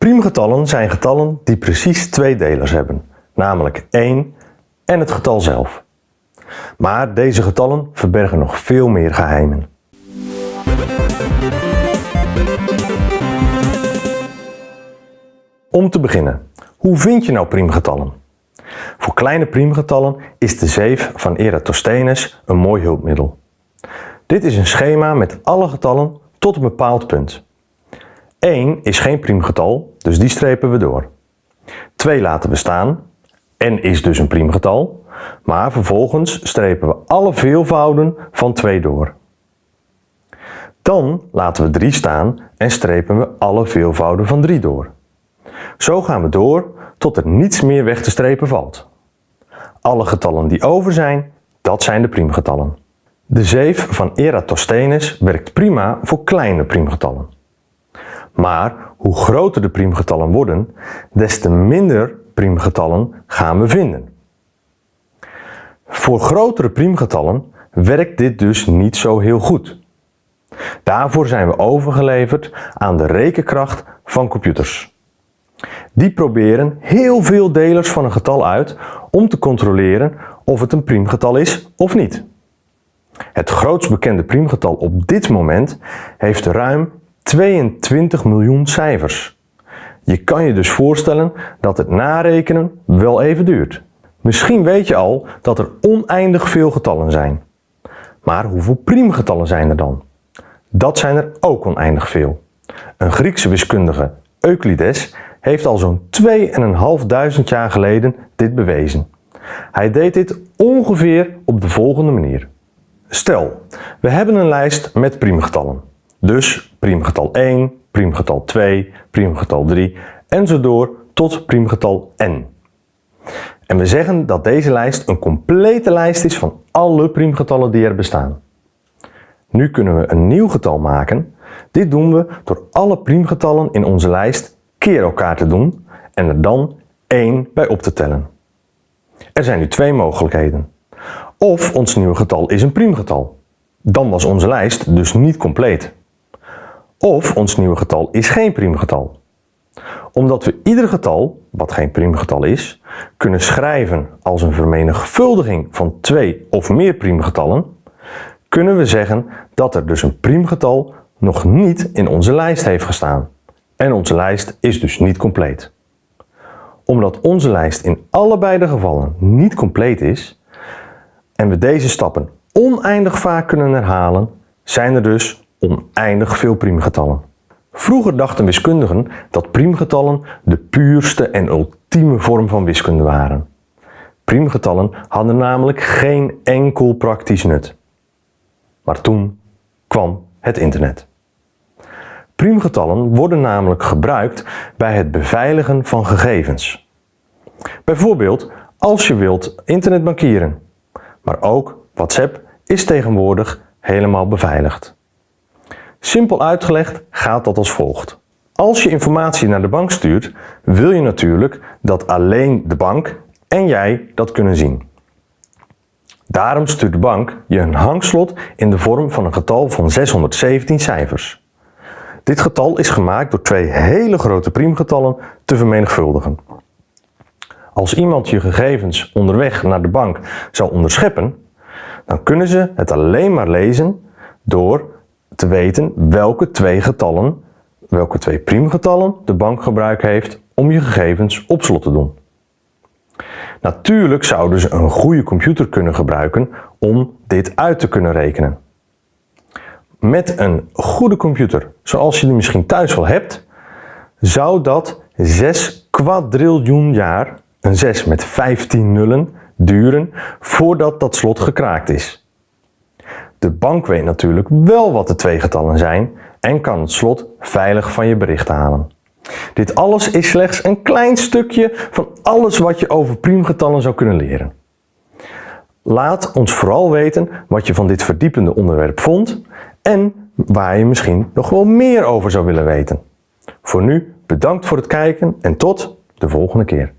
Priemgetallen zijn getallen die precies twee delers hebben, namelijk 1 en het getal zelf. Maar deze getallen verbergen nog veel meer geheimen. Om te beginnen, hoe vind je nou priemgetallen? Voor kleine priemgetallen is de zeef van Eratosthenes een mooi hulpmiddel. Dit is een schema met alle getallen tot een bepaald punt. 1 is geen priemgetal, dus die strepen we door. 2 laten we staan, n is dus een priemgetal, maar vervolgens strepen we alle veelvouden van 2 door. Dan laten we 3 staan en strepen we alle veelvouden van 3 door. Zo gaan we door tot er niets meer weg te strepen valt. Alle getallen die over zijn, dat zijn de priemgetallen. De zeef van Eratosthenes werkt prima voor kleine priemgetallen. Maar hoe groter de priemgetallen worden, des te minder priemgetallen gaan we vinden. Voor grotere priemgetallen werkt dit dus niet zo heel goed. Daarvoor zijn we overgeleverd aan de rekenkracht van computers. Die proberen heel veel delers van een getal uit om te controleren of het een priemgetal is of niet. Het grootst bekende priemgetal op dit moment heeft ruim 22 miljoen cijfers. Je kan je dus voorstellen dat het narekenen wel even duurt. Misschien weet je al dat er oneindig veel getallen zijn. Maar hoeveel priemgetallen zijn er dan? Dat zijn er ook oneindig veel. Een Griekse wiskundige, Euclides, heeft al zo'n 2500 jaar geleden dit bewezen. Hij deed dit ongeveer op de volgende manier. Stel, we hebben een lijst met priemgetallen. Dus priemgetal 1, priemgetal 2, priemgetal 3 en zo door tot priemgetal n. En we zeggen dat deze lijst een complete lijst is van alle priemgetallen die er bestaan. Nu kunnen we een nieuw getal maken. Dit doen we door alle priemgetallen in onze lijst keer elkaar te doen en er dan 1 bij op te tellen. Er zijn nu twee mogelijkheden. Of ons nieuwe getal is een priemgetal. Dan was onze lijst dus niet compleet. Of ons nieuwe getal is geen priemgetal. Omdat we ieder getal, wat geen priemgetal is, kunnen schrijven als een vermenigvuldiging van twee of meer priemgetallen, kunnen we zeggen dat er dus een priemgetal nog niet in onze lijst heeft gestaan. En onze lijst is dus niet compleet. Omdat onze lijst in allebei de gevallen niet compleet is en we deze stappen oneindig vaak kunnen herhalen, zijn er dus oneindig veel priemgetallen. Vroeger dachten wiskundigen dat priemgetallen de puurste en ultieme vorm van wiskunde waren. Priemgetallen hadden namelijk geen enkel praktisch nut. Maar toen kwam het internet. Priemgetallen worden namelijk gebruikt bij het beveiligen van gegevens. Bijvoorbeeld als je wilt internetbankieren. Maar ook WhatsApp is tegenwoordig helemaal beveiligd. Simpel uitgelegd gaat dat als volgt. Als je informatie naar de bank stuurt, wil je natuurlijk dat alleen de bank en jij dat kunnen zien. Daarom stuurt de bank je een hangslot in de vorm van een getal van 617 cijfers. Dit getal is gemaakt door twee hele grote priemgetallen te vermenigvuldigen. Als iemand je gegevens onderweg naar de bank zou onderscheppen, dan kunnen ze het alleen maar lezen door te weten welke twee getallen, welke twee priemgetallen de bank gebruik heeft om je gegevens op slot te doen. Natuurlijk zouden ze een goede computer kunnen gebruiken om dit uit te kunnen rekenen. Met een goede computer, zoals je die misschien thuis wel hebt, zou dat 6 kwadriljoen jaar, een 6 met 15 nullen, duren voordat dat slot gekraakt is. De bank weet natuurlijk wel wat de twee getallen zijn en kan het slot veilig van je bericht halen. Dit alles is slechts een klein stukje van alles wat je over priemgetallen zou kunnen leren. Laat ons vooral weten wat je van dit verdiepende onderwerp vond en waar je misschien nog wel meer over zou willen weten. Voor nu bedankt voor het kijken en tot de volgende keer.